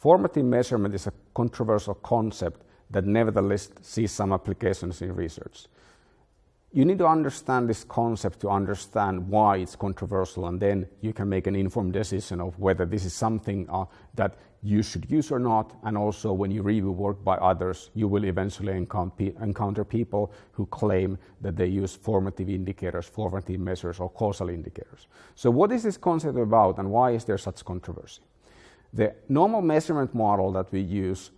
formative measurement is a controversial concept that nevertheless sees some applications in research. You need to understand this concept to understand why it's controversial, and then you can make an informed decision of whether this is something uh, that you should use or not. And also, when you review work by others, you will eventually encounter people who claim that they use formative indicators, formative measures, or causal indicators. So, what is this concept about, and why is there such controversy? The normal measurement model that we use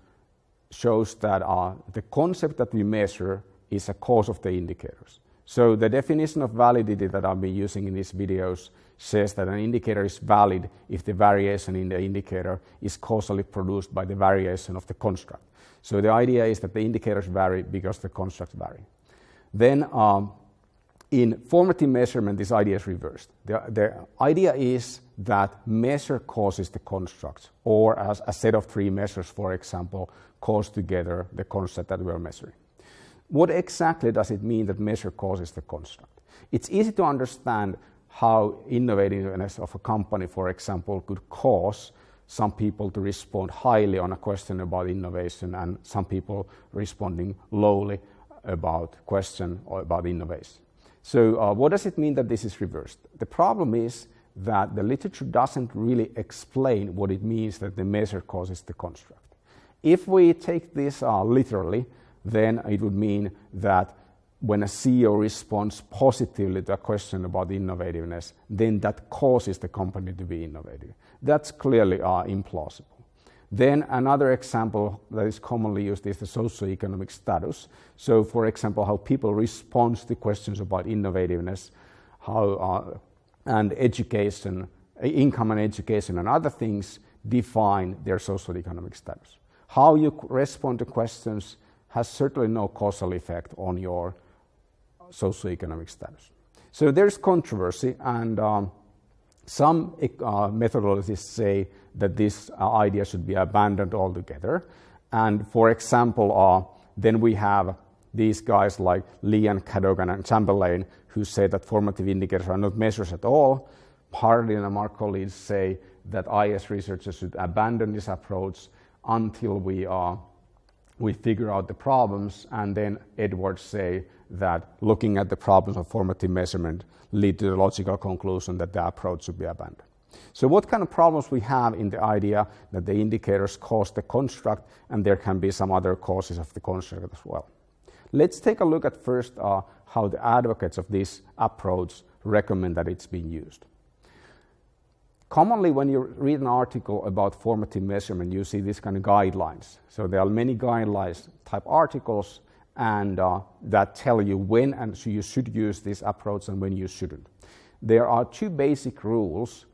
shows that uh, the concept that we measure is a cause of the indicators. So the definition of validity that I've been using in these videos says that an indicator is valid if the variation in the indicator is causally produced by the variation of the construct. So the idea is that the indicators vary because the constructs vary. Then um, in formative measurement, this idea is reversed. The, the, idea is that measure causes the constructs, or as a set of three measures, for example, cause together the construct that we are measuring. What exactly does it mean that measure causes the construct? It's easy to understand how innovativeness of a company, for example, could cause some people to respond highly on a question about innovation and some people responding lowly about question or about innovation. So uh, what does it mean that this is reversed? The problem is that the literature doesn't really explain what it means that the measure causes the construct. If we take this uh, literally, then it would mean that when a CEO responds positively to a question about innovativeness, then that causes the company to be innovative. That's clearly uh, implausible. Then another example that is commonly used is the socioeconomic status. So, for example, how people respond to questions about innovativeness, how uh, and education, income and education, and other things define their socioeconomic status. How you respond to questions has certainly no causal effect on your socioeconomic status. So there's controversy, and um, some uh, say that this uh, idea should be abandoned altogether. And for example, uh, then we have these guys like Lee and Cadogan and Chamberlain who say that formative indicators are not measures at all. Hardin and Marcoulides say that IS researchers should abandon this approach until we, uh, we figure out the problems. And then Edwards say that looking at the problems of formative measurement lead to the logical conclusion that the approach should be abandoned. So what kind of problems we have in the idea that the indicators cause the construct and there can be some other causes of the construct as well. Let's take a look at first uh, how the advocates of this approach recommend that it's being used. Commonly, when you read an article about formative measurement, you see these kind of guidelines. So there are many guidelines type articles and uh, that tell you when and so you should use this approach and when you shouldn't. There are two basic rules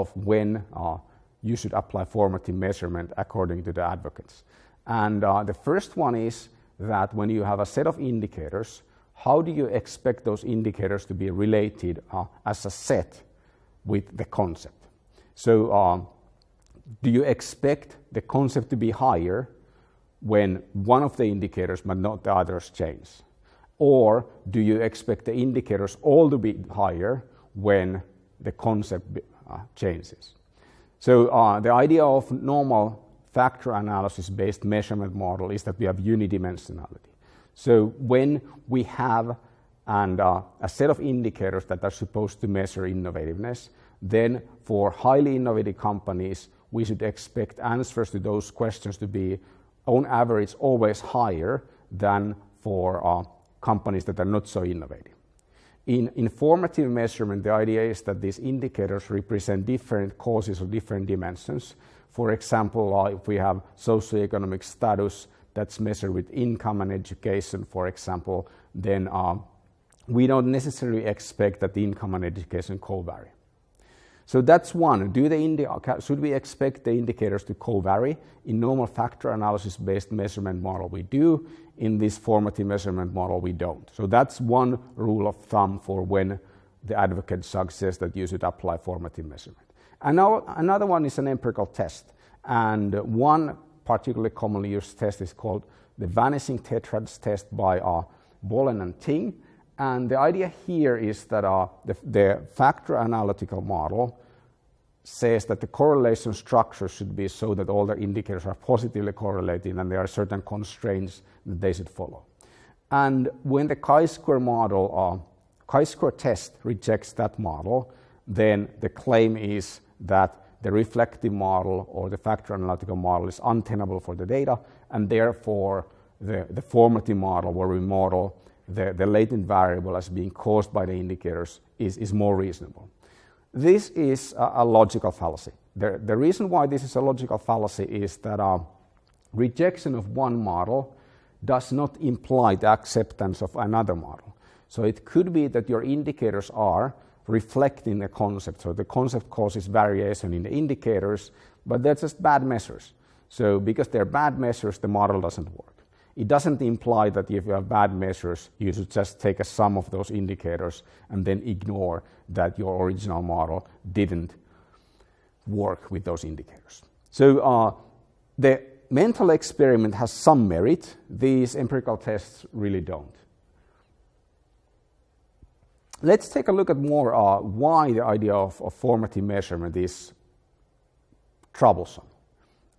of when uh, you should apply formative measurement according to the advocates. And uh, the first one is that when you have a set of indicators, how do you expect those indicators to be related uh, as a set with the concept? So, uh, do you expect the concept to be higher when one of the indicators but not the others change? Or do you expect the indicators all to be higher when the concept changes? So uh, the idea of normal factor analysis based measurement model is that we have unidimensionality. So when we have and uh, a set of indicators that are supposed to measure innovativeness, then for highly innovative companies, we should expect answers to those questions to be, on average, always higher than for uh, companies that are not so innovative. In informative measurement, the idea is that these indicators represent different causes or different dimensions. For example, uh, if we have socioeconomic status that's measured with income and education, for example, then uh, we don't necessarily expect that the income and education co-vary. So that's one. Do the should we expect the indicators to co-vary? In normal factor analysis-based measurement model, we do. In this formative measurement model, we don't. So that's one rule of thumb for when the advocate suggests that you should apply formative measurement. And now another one is an empirical test. And one particularly commonly used test is called the vanishing tetrads test by uh, and Ting. And the idea here is that uh, the, the, factor analytical model says that the correlation structure should be so that all the indicators are positively correlated and there are certain constraints that they should follow. And when the chi-square model, uh, chi-square test rejects that model, then the claim is that the reflective model or the factor analytical model is untenable for the data, and therefore the, the formative model where we model the, the latent variable as being caused by the indicators is, is more reasonable. This is a, a logical fallacy. The, the, reason why this is a logical fallacy is that uh, rejection of one model does not imply the acceptance of another model. So it could be that your indicators are reflecting a concept. So the concept causes variation in the indicators, but they're just bad measures. So because they're bad measures, the model doesn't work. It doesn't imply that if you have bad measures, you should just take a sum of those indicators and then ignore that your original model didn't work with those indicators. So uh, the mental experiment has some merit. These empirical tests really don't. Let's take a look at more uh, why the idea of, of formative measurement is troublesome.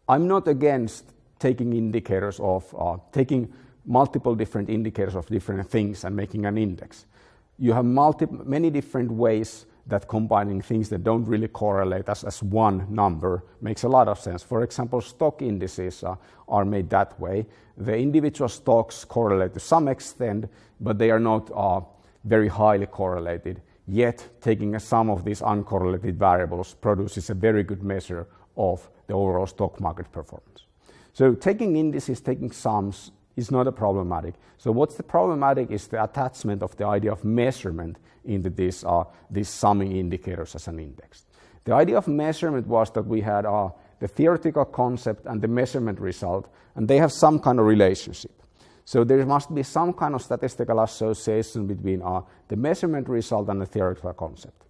I'm not against taking indicators of, uh, taking multiple different indicators of different things and making an index. You have multi- many different ways that combining things that don't really correlate as, as one number makes a lot of sense. For example, stock indices uh, are made that way. The individual stocks correlate to some extent, but they are not uh, very highly correlated. Yet, taking a sum of these uncorrelated variables produces a very good measure of the overall stock market performance. So taking indices, taking sums is not a problematic. So what's the problematic is the attachment of the idea of measurement into these, uh, these summing indicators as an index. The idea of measurement was that we had uh, the theoretical concept and the measurement result, and they have some kind of relationship. So there must be some kind of statistical association between uh, the measurement result and the theoretical concept.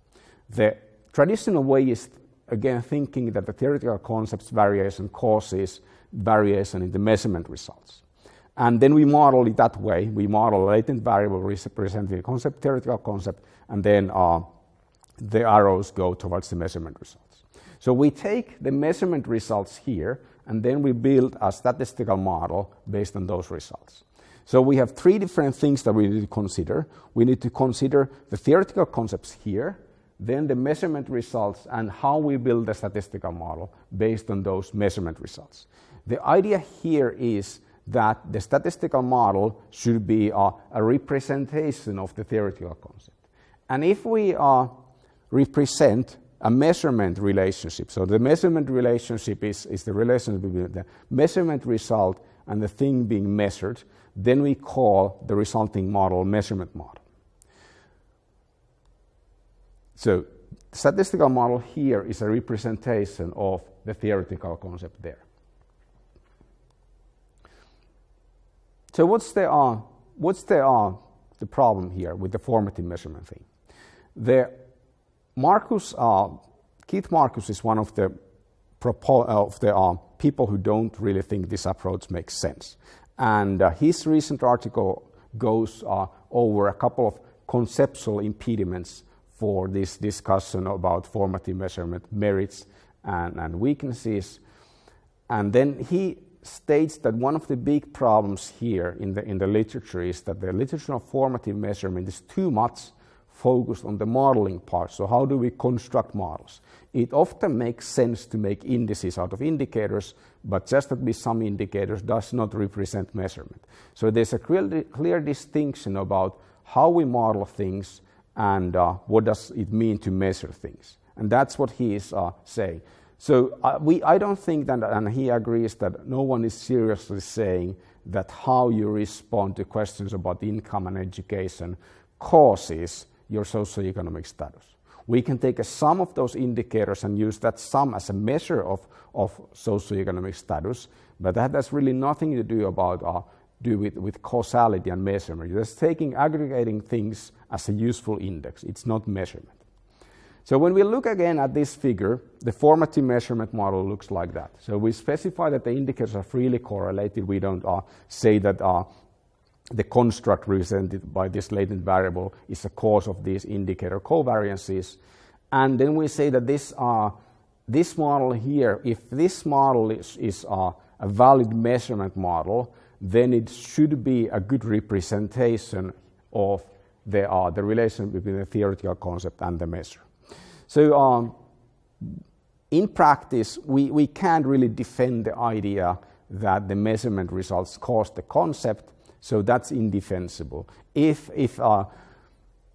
The traditional way is, again, thinking that the theoretical concept's variation causes variation in the measurement results. And then we model it that way. We model a latent variable representing the concept, theoretical concept, and then uh, the arrows go towards the measurement results. So we take the measurement results here, and then we build a statistical model based on those results. So we have three different things that we need to consider. We need to consider the theoretical concepts here, then the measurement results, and how we build the statistical model based on those measurement results. The idea here is that the statistical model should be uh, a representation of the theoretical concept. And if we uh, represent a measurement relationship, so the measurement relationship is, is the relationship between the measurement result and the thing being measured, then we call the resulting model measurement model. So statistical model here is a representation of the theoretical concept there. So what's the, uh, what's the, uh, the problem here with the formative measurement thing? The Markus, uh, Keith Markus is one of the, uh, of the uh, people who don't really think this approach makes sense. And uh, his recent article goes over a couple of conceptual impediments for this discussion about formative measurement merits and, and weaknesses. And then he states that one of the big problems here in the, in the literature is that the literature of formative measurement is too much focused on the modeling part. So, how do we construct models? It often makes sense to make indices out of indicators, but just that be some indicators does not represent measurement. So, there's a clear, clear distinction about how we model things and uh, what does it mean to measure things. And that's what he is uh, saying. So uh, we, I don't think that, and he agrees that no one is seriously saying that how you respond to questions about income and education causes your socioeconomic status. We can take a sum of those indicators and use that sum as a measure of, of socioeconomic status, but that has really nothing to do about uh, do with, with causality and measurement. Just taking aggregating things as a useful index. It's not measurement. So when we look again at this figure, the formative measurement model looks like that. So we specify that the indicators are freely correlated. We don't uh, say that uh, the construct represented by this latent variable is the cause of these indicator covariances. And then we say that this uh, this model here, if this model is, is a, a valid measurement model, then it should be a good representation of the, uh, the relation between the theoretical concept and the measure. So um, in practice, we, we can't really defend the idea that the measurement results cause the concept, so that's indefensible. If, if uh,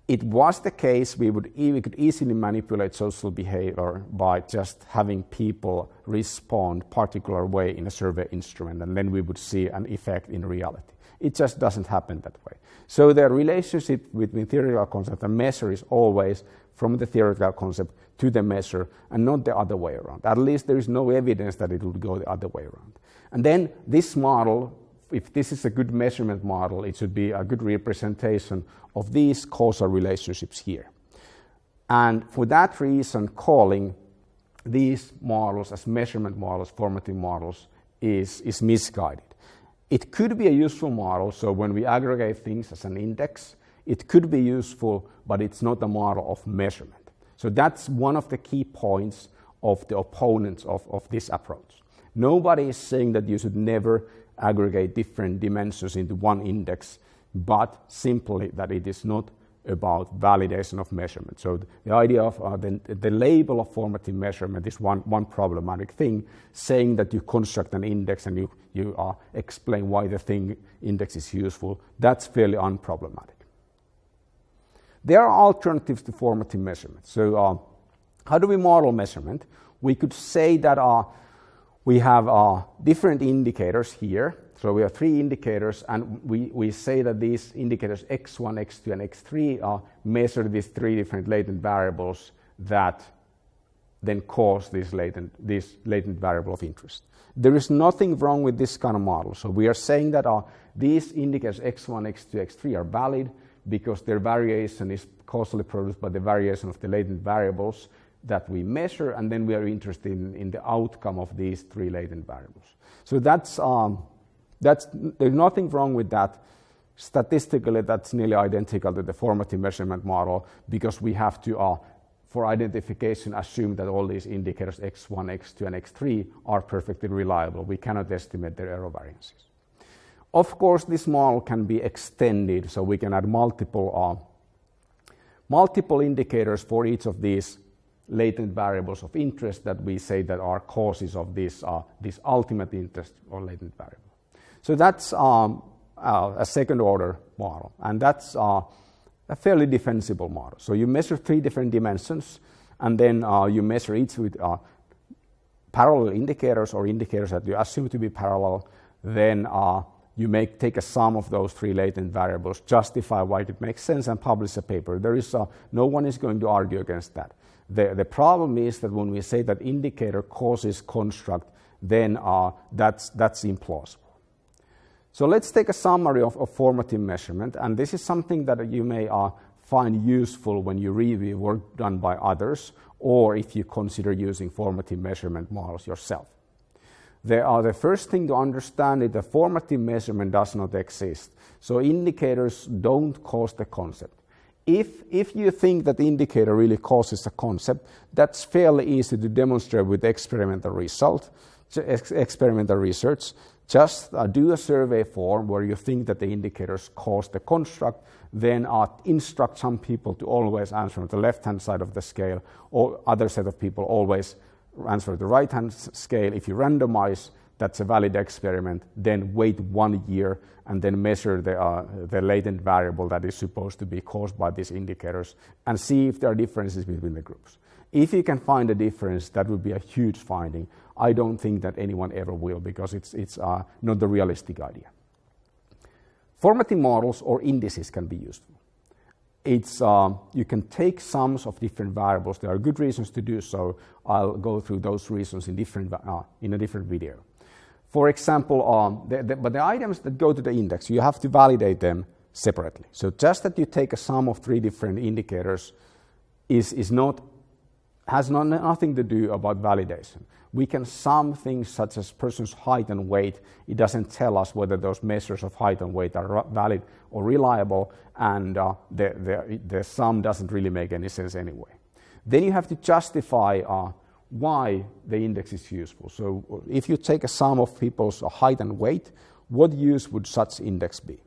it was the case, we, would, we could easily manipulate social behavior by just having people respond particular way in a survey instrument, and then we would see an effect in reality. It just doesn't happen that way. So the relationship between theoretical concept and measure is always from the theoretical concept to the measure and not the other way around. At least there is no evidence that it would go the other way around. And then this model if this is a good measurement model, it should be a good representation of these causal relationships here. And for that reason, calling these models as measurement models, formative models, is, is misguided. It could be a useful model, so when we aggregate things as an index, it could be useful, but it's not a model of measurement. So that's one of the key points of the opponents of, of this approach. Nobody is saying that you should never aggregate different dimensions into one index, but simply that it is not about validation of measurement. So the idea of uh, the, the, label of formative measurement is one, one problematic thing, saying that you construct an index and you, you uh, explain why the thing index is useful, that's fairly unproblematic. There are alternatives to formative measurement. So uh, how do we model measurement? We could say that uh, we have uh, different indicators here. So we have three indicators, and we, we say that these indicators x1, x2, and x3 are measured these three different latent variables that then cause this latent, this latent variable of interest. There is nothing wrong with this kind of model. So we are saying that uh, these indicators x1, x2, x3 are valid because their variation is causally produced by the variation of the latent variables that we measure, and then we are interested in, in the outcome of these three latent variables. So that's, um, that's, there's nothing wrong with that. Statistically, that's nearly identical to the formative measurement model because we have to, uh, for identification, assume that all these indicators x1, x2, and x3 are perfectly reliable. We cannot estimate their error variances. Of course, this model can be extended, so we can add multiple, uh, multiple indicators for each of these latent variables of interest that we say that are causes of this, uh, this ultimate interest or latent variable. So that's um, uh, a second order model, and that's uh, a fairly defensible model. So you measure three different dimensions, and then uh, you measure each with uh, parallel indicators or indicators that you assume to be parallel. Then uh, you make, take a sum of those three latent variables, justify why it makes sense, and publish a paper. There is no one is going to argue against that. The, the problem is that when we say that indicator causes construct, then uh, that's, that's implausible. So let's take a summary of, of, formative measurement, and this is something that you may uh, find useful when you review work done by others, or if you consider using formative measurement models yourself. The, uh, the first thing to understand is that formative measurement does not exist. So indicators don't cause the concept if, if you think that the indicator really causes a concept, that's fairly easy to demonstrate with experimental result, experimental research. Just uh, do a survey form where you think that the indicators cause the construct, then uh, instruct some people to always answer on the left-hand side of the scale, or other set of people always answer the right-hand scale. If you randomize, that's a valid experiment, then wait one year and then measure the, uh, the latent variable that is supposed to be caused by these indicators and see if there are differences between the groups. If you can find a difference, that would be a huge finding. I don't think that anyone ever will because it's, it's uh, not the realistic idea. Formative models or indices can be useful. It's, uh, you can take sums of different variables. There are good reasons to do so. I'll go through those reasons in, different, uh, in a different video. For example, um, the, the, but the items that go to the index, you have to validate them separately. So just that you take a sum of three different indicators is, is not, has not, nothing to do about validation. We can sum things such as person's height and weight. It doesn't tell us whether those measures of height and weight are valid or reliable, and uh, the, the, the sum doesn't really make any sense anyway. Then you have to justify uh, why the index is useful. So if you take a sum of people's height and weight, what use would such index be?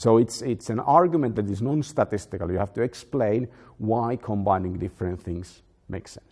So it's, it's an argument that is non-statistical. You have to explain why combining different things makes sense.